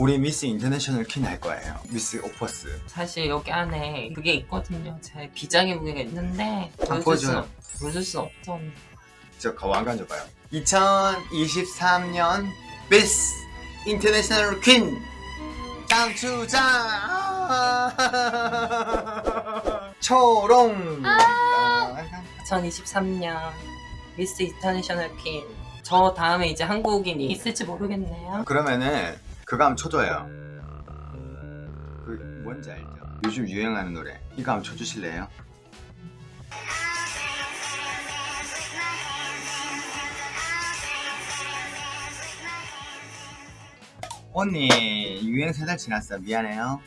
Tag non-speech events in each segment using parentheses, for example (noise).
우리 미스 인터내셔널 퀸 할 거예요 미스 오퍼스 사실 여기 안에 그게 있거든요. 제 비장의 무게가 있는데 안 보여줄 수 보여줘요. 보여줄 수 없죠. 저 가왕관 줘봐요 2023년 미스 인터내셔널 퀸 장추장 (laughs) 초롱 2023년 미스 인터내셔널 퀸. 저 다음에 이제 한국인이 있을지 모르겠네요. 그러면은 그거 한번 쳐줘요 그 뭔지 알죠? 요즘 유행하는 노래 이거 한번 쳐주실래요? 언니 유행 세 달 지났어 미안해요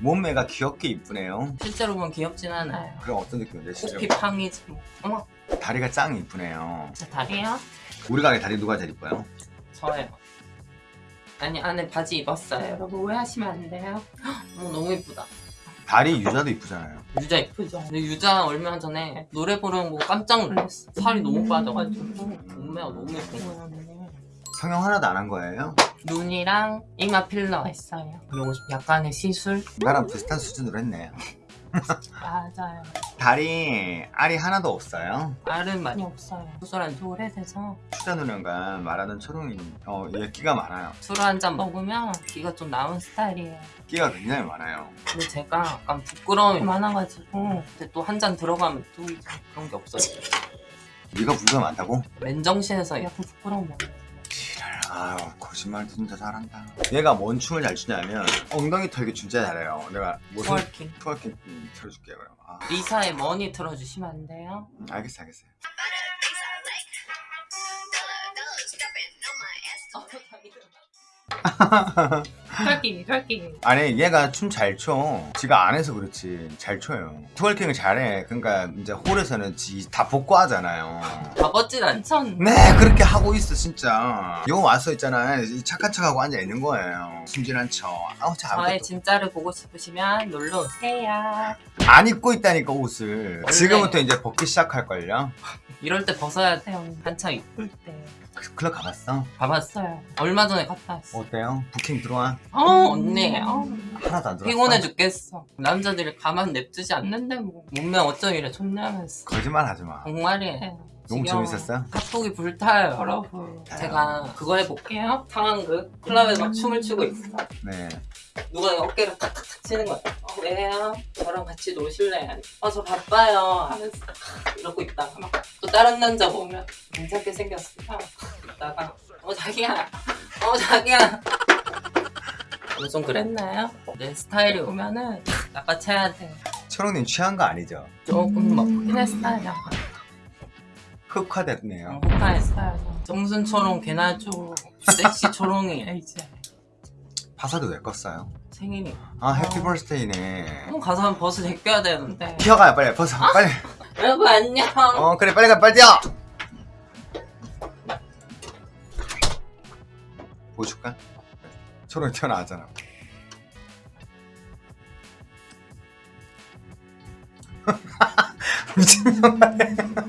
몸매가 귀엽게 이쁘네요 실제로 보면 귀엽진 않아요. 그럼 어떤 느낌인데 진짜 코피 팡이지 뭐. 어머, 다리가 짱 이쁘네요 제 다리요? 우리 가게 다리 누가 제일 이뻐요? 저예요. 아니 안에 바지 입었어요. 여러분 오해하시면 안 돼요. (gasps) 어, 너무 이쁘다. 다리 유자도 이쁘잖아요 유자 이쁘죠? 근데 유자 얼마 전에 노래 부르는 거 깜짝 놀랐어. 살이 너무 빠져가지고 몸매가 너무 예쁜 거야. 성형 하나도 안 한 거예요? 눈이랑 이마 필러 했어요. 그리고 약간의 시술? 나랑 비슷한 수준으로 했네요 맞아요. 다리 알이 하나도 없어요 알은 많이 없어요. 수술한 지 오래돼서 추자 누나가 말하는 초롱이 어, 얘 끼가 많아요 술 한 잔 먹으면 끼가 좀 나오는 스타일이에요. 끼가 굉장히 많아요 근데 제가 약간 부끄러움이 많아가지고 근데 또 한 잔 들어가면 또 그런 게 없어요. 네가 부끄가 많다고? 맨정신에서 약간 거 지랄 아유 거짓말 진짜 잘한다. 얘가 뭔 춤을 잘 추냐면 엉덩이 털기 진짜 잘해요. 내가 무슨 twerking. twerking 음, 틀어줄게요 그럼. 아, 리사의 Money 틀어주시면 안 돼요? 음, 알겠어 알겠어요 (laughs) twerking twerking 아니 얘가 춤 잘 춰. 지가 안 해서 그렇지 잘 춰요. twerking을 잘해. 그러니까 이제 홀에서는 지 다 복고 하잖아요. 바보진 않죠? 네 그렇게 하고 있어 진짜. 요 와서 있잖아 이 착한 척하고 앉아 있는 거예요. 순진한 척. 아우 참. 저의 진짜를 보고 싶으시면 놀러 오세요 안 입고 있다니까 옷을. 원래- 지금부터 이제 벗기 시작할 걸요. 이럴 때 벗어야 돼요 한창 이쁠 때그 클럽 가봤어? 가봤어요 얼마 전에 갔다 왔어 어때요? 부킹 들어와? 어 언니 어, 하나도 안 들어왔어. 피곤해 죽겠어 남자들이 가만 냅두지 않는데 뭐 몸매 어쩜 이래 좋냐면서 거짓말 하지 마. 정말이에요 너무 지겨워. 재밌었어? 핫도기 불타요 여러분 제가 그거 해볼게요 상황극 클럽에서 막 춤을 추고 있어 네. 누가 어깨를 탁탁탁 치는 거야 어, 왜요? 저랑 같이 노실래요? 어저 바빠요 하면서 이러고 있다가 막 또 다른 남자 보면 괜찮게 생겼어 이따가 어 자기야 어 자기야 뭐좀 그랬나요? 내 스타일이 오면은 낚아채야 돼 초롱님 취한 거 아니죠? 조금 먹긴 했어요 흑화됐네요. 호카했어요 정순 초롱 개나죠 섹시 초롱이에요 이제 파사도 왜 껐어요? 생일이 아 해피 어. 버스데이네. 한번 가서 벗어 제껴야 되는데 뛰어가요 빨리 벗어 빨리. 여러분 안녕 어 그래 빨리 가 빨리 뛰어. 보여줄까? 초롱 튀어나왔잖아. 미친놈아.